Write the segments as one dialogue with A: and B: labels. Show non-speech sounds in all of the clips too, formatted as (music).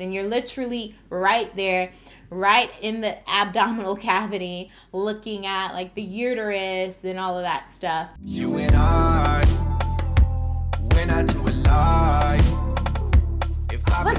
A: and you're literally right there right in the abdominal (laughs) cavity looking at like the uterus and all of that stuff. You and i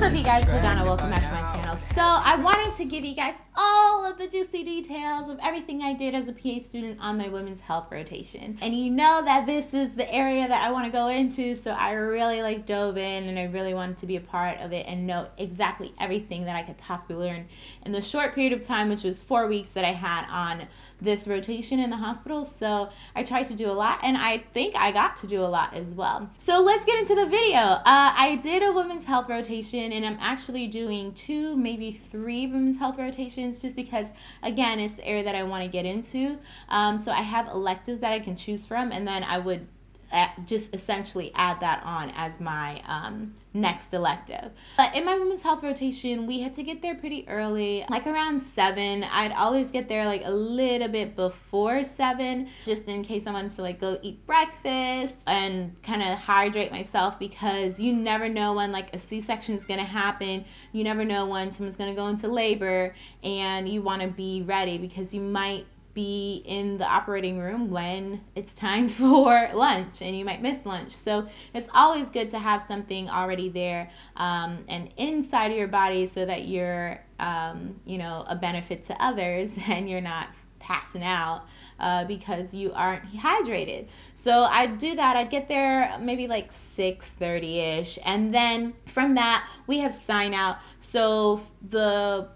A: up you guys, Ladonna, welcome back to my channel. So I wanted to give you guys all of the juicy details of everything I did as a PA student on my women's health rotation. And you know that this is the area that I want to go into, so I really like dove in and I really wanted to be a part of it and know exactly everything that I could possibly learn in the short period of time, which was four weeks that I had on this rotation in the hospital. So I tried to do a lot and I think I got to do a lot as well. So let's get into the video. Uh, I did a women's health rotation and I'm actually doing two, maybe three women's health rotations just because, again, it's the area that I want to get into. Um, so I have electives that I can choose from and then I would just essentially add that on as my um, next elective. But in my women's health rotation, we had to get there pretty early, like around seven. I'd always get there like a little bit before seven, just in case I wanted to like go eat breakfast and kind of hydrate myself because you never know when like a C-section is gonna happen. You never know when someone's gonna go into labor and you wanna be ready because you might be in the operating room when it's time (laughs) for lunch and you might miss lunch. So it's always good to have something already there um, and inside of your body so that you're, um, you know, a benefit to others (laughs) and you're not passing out uh, because you aren't hydrated. So I'd do that. I'd get there maybe like 6:30 ish, and then from that we have sign out. So the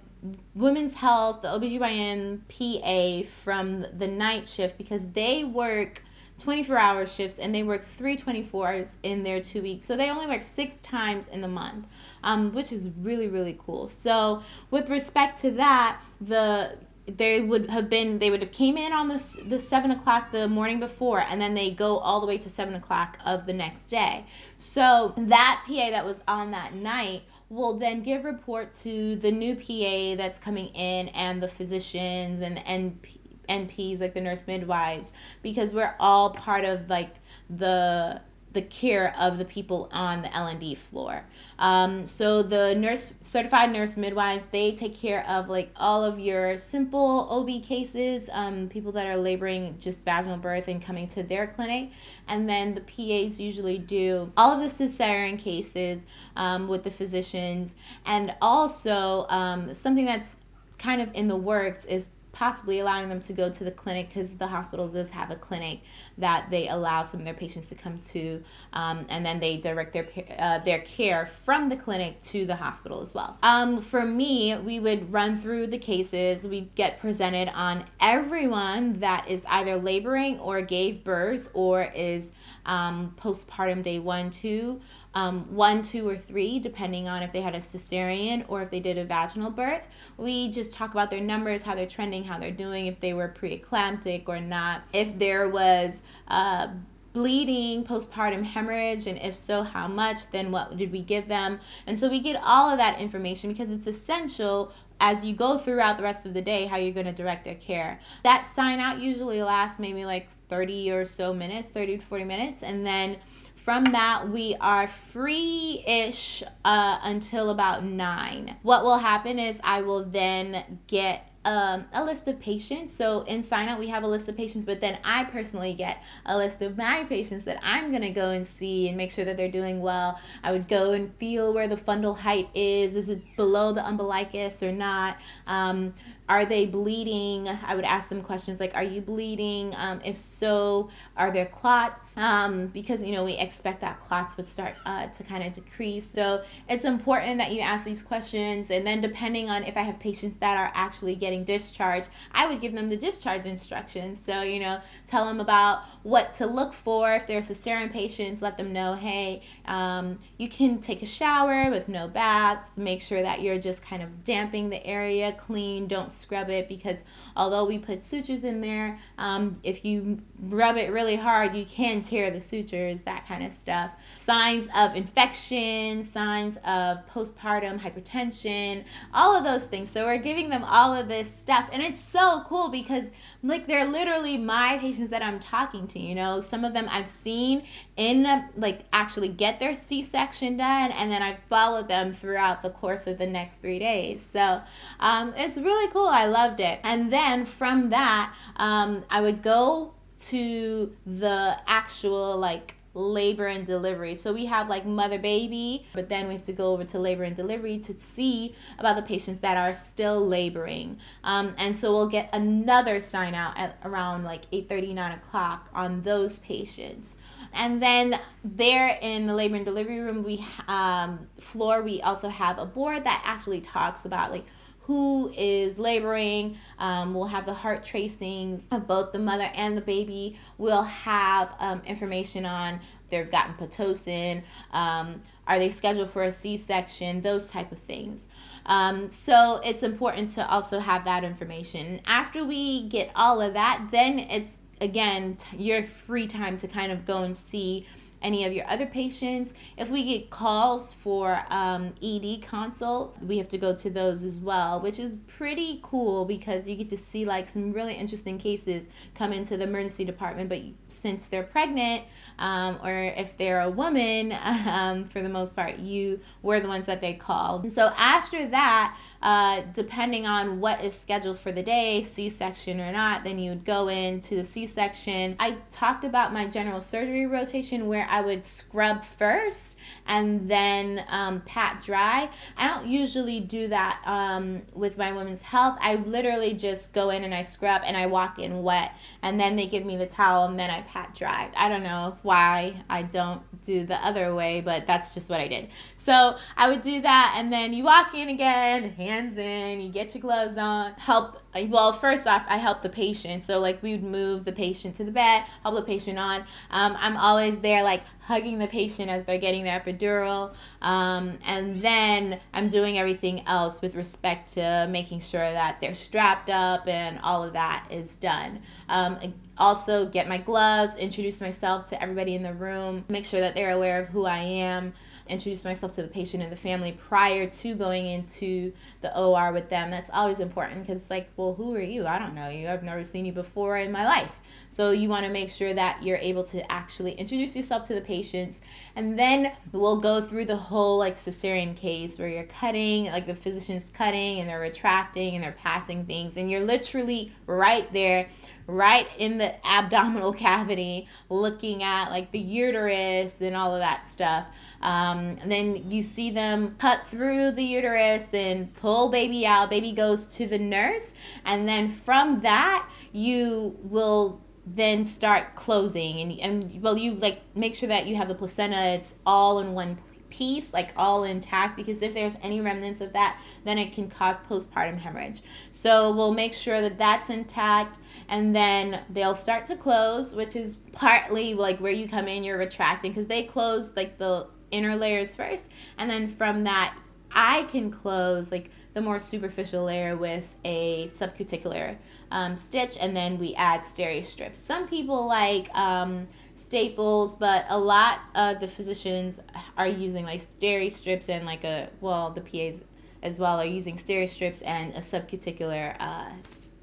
A: women's health, the OBGYN PA from the night shift because they work 24 hour shifts and they work three 24s in their two weeks. So they only work six times in the month, um, which is really, really cool. So with respect to that, the they would have been they would have came in on the, the seven o'clock the morning before and then they go all the way to seven o'clock of the next day so that pa that was on that night will then give report to the new pa that's coming in and the physicians and NP, nps like the nurse midwives because we're all part of like the the care of the people on the L&D floor. Um, so the nurse, certified nurse midwives, they take care of like all of your simple OB cases, um, people that are laboring just vaginal birth and coming to their clinic. And then the PAs usually do all of the cesarean cases um, with the physicians. And also um, something that's kind of in the works is possibly allowing them to go to the clinic because the hospital does have a clinic that they allow some of their patients to come to um, and then they direct their uh, their care from the clinic to the hospital as well. Um, for me we would run through the cases. We get presented on everyone that is either laboring or gave birth or is um, postpartum day one two um, one, two, or three, depending on if they had a cesarean or if they did a vaginal birth. We just talk about their numbers, how they're trending, how they're doing, if they were preeclamptic or not, if there was uh, bleeding, postpartum hemorrhage, and if so, how much, then what did we give them? And so we get all of that information because it's essential as you go throughout the rest of the day how you're going to direct their care. That sign out usually lasts maybe like 30 or so minutes, 30 to 40 minutes, and then from that, we are free ish uh, until about nine. What will happen is I will then get um, a list of patients. So in sign up, we have a list of patients, but then I personally get a list of my patients that I'm going to go and see and make sure that they're doing well. I would go and feel where the fundal height is. Is it below the umbilicus or not? Um, are they bleeding? I would ask them questions like, Are you bleeding? Um, if so, are there clots? Um, because, you know, we expect that clots would start uh, to kind of decrease. So it's important that you ask these questions. And then, depending on if I have patients that are actually getting discharged, I would give them the discharge instructions. So, you know, tell them about what to look for. If they're cesarean patients, let them know, hey, um, you can take a shower with no baths. Make sure that you're just kind of damping the area clean. Don't scrub it because although we put sutures in there, um, if you rub it really hard, you can tear the sutures, that kind of stuff. Signs of infection, signs of postpartum hypertension, all of those things. So we're giving them all of this this stuff. And it's so cool because, like, they're literally my patients that I'm talking to. You know, some of them I've seen in, like, actually get their C section done, and then I followed them throughout the course of the next three days. So um, it's really cool. I loved it. And then from that, um, I would go to the actual, like, labor and delivery. So we have like mother baby, but then we have to go over to labor and delivery to see about the patients that are still laboring. Um, and so we'll get another sign out at around like 8 30, 9 o'clock on those patients. And then there in the labor and delivery room, we um, floor, we also have a board that actually talks about like who is laboring. Um, we'll have the heart tracings of both the mother and the baby. We'll have um, information on they've gotten pitocin. Um, are they scheduled for a C-section? Those type of things. Um, so it's important to also have that information. After we get all of that, then it's again your free time to kind of go and see any of your other patients. If we get calls for um, ED consults, we have to go to those as well, which is pretty cool because you get to see like some really interesting cases come into the emergency department. But since they're pregnant, um, or if they're a woman, (laughs) um, for the most part, you were the ones that they call. So after that, uh, depending on what is scheduled for the day, C section or not, then you would go into the C section. I talked about my general surgery rotation where I would scrub first and then um, pat dry. I don't usually do that um, with my women's health. I literally just go in and I scrub and I walk in wet and then they give me the towel and then I pat dry. I don't know why I don't do the other way, but that's just what I did. So I would do that and then you walk in again, hands in, you get your gloves on, help. Well, first off, I help the patient. So, like, we would move the patient to the bed, help the patient on. Um, I'm always there, like, hugging the patient as they're getting their epidural. Um, and then I'm doing everything else with respect to making sure that they're strapped up and all of that is done. Um, also, get my gloves, introduce myself to everybody in the room, make sure that they're aware of who I am introduce myself to the patient and the family prior to going into the OR with them. That's always important because it's like, well, who are you? I don't know you. I've never seen you before in my life. So you want to make sure that you're able to actually introduce yourself to the patients. And then we'll go through the whole like cesarean case where you're cutting, like the physician's cutting and they're retracting and they're passing things. And you're literally right there right in the abdominal (laughs) cavity, looking at like the uterus and all of that stuff. Um, and then you see them cut through the uterus and pull baby out. Baby goes to the nurse. And then from that, you will then start closing and, and well you like make sure that you have the placenta it's all in one piece like all intact because if there's any remnants of that then it can cause postpartum hemorrhage. So we'll make sure that that's intact and then they'll start to close which is partly like where you come in you're retracting because they close like the inner layers first and then from that I can close like the more superficial layer with a subcuticular um, stitch and then we add steri strips. Some people like um, staples, but a lot of the physicians are using like steri strips and like a, well, the PAs as well are using steri strips and a subcuticular uh,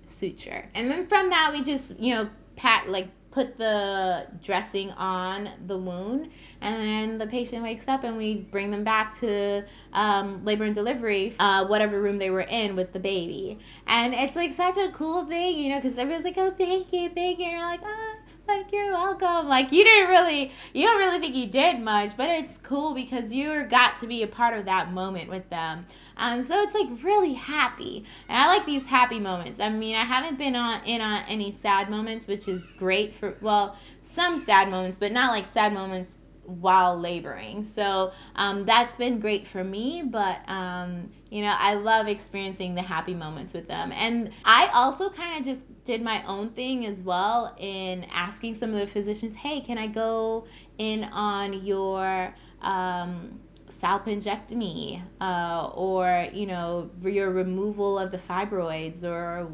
A: suture. And then from that, we just, you know, pat like put the dressing on the wound and then the patient wakes up and we bring them back to um, labor and delivery uh, whatever room they were in with the baby. And it's like such a cool thing you know because everyone's like oh thank you thank you and you're like oh like you're welcome. Like you didn't really you don't really think you did much but it's cool because you got to be a part of that moment with them. Um, so it's like really happy. And i like these happy moments. I mean i haven't been on in on any sad moments which is great for well some sad moments but not like sad moments while laboring. So um, that's been great for me, but um, you know, I love experiencing the happy moments with them. And I also kind of just did my own thing as well in asking some of the physicians, hey, can I go in on your um, salpingectomy uh, or, you know, your removal of the fibroids or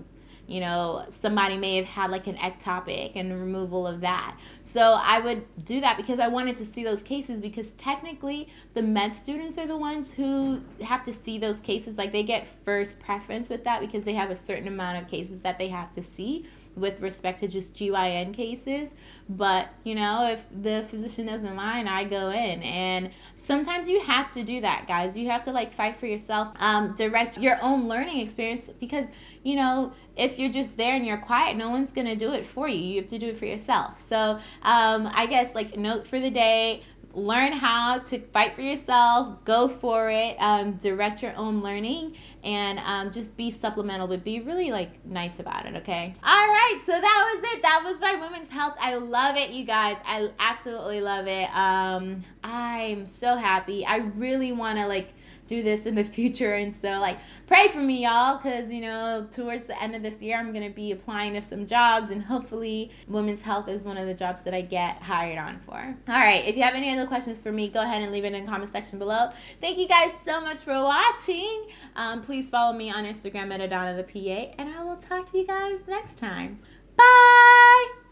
A: you know, somebody may have had like an ectopic and removal of that. So I would do that because I wanted to see those cases because technically the med students are the ones who have to see those cases. Like they get first preference with that because they have a certain amount of cases that they have to see with respect to just GYN cases. But, you know, if the physician doesn't mind, I go in. And sometimes you have to do that, guys. You have to like fight for yourself, um, direct your own learning experience because, you know, if you're just there and you're quiet, no one's going to do it for you. You have to do it for yourself. So, um, I guess like note for the day learn how to fight for yourself, go for it, um, direct your own learning, and um, just be supplemental, but be really like nice about it, okay? All right, so that was it. That was my women's health. I love it, you guys. I absolutely love it. Um, I'm so happy. I really want to like do this in the (laughs) future. And so, like, pray for me, y'all, because, you know, towards the end of this year, I'm going to be applying to some jobs, and hopefully, women's health is one of the jobs that I get hired on for. All right, if you have any other questions for me, go ahead and leave it in the comment section below. Thank you guys so much for watching. Um, please follow me on Instagram at Adana the PA, and I will talk to you guys next time. Bye!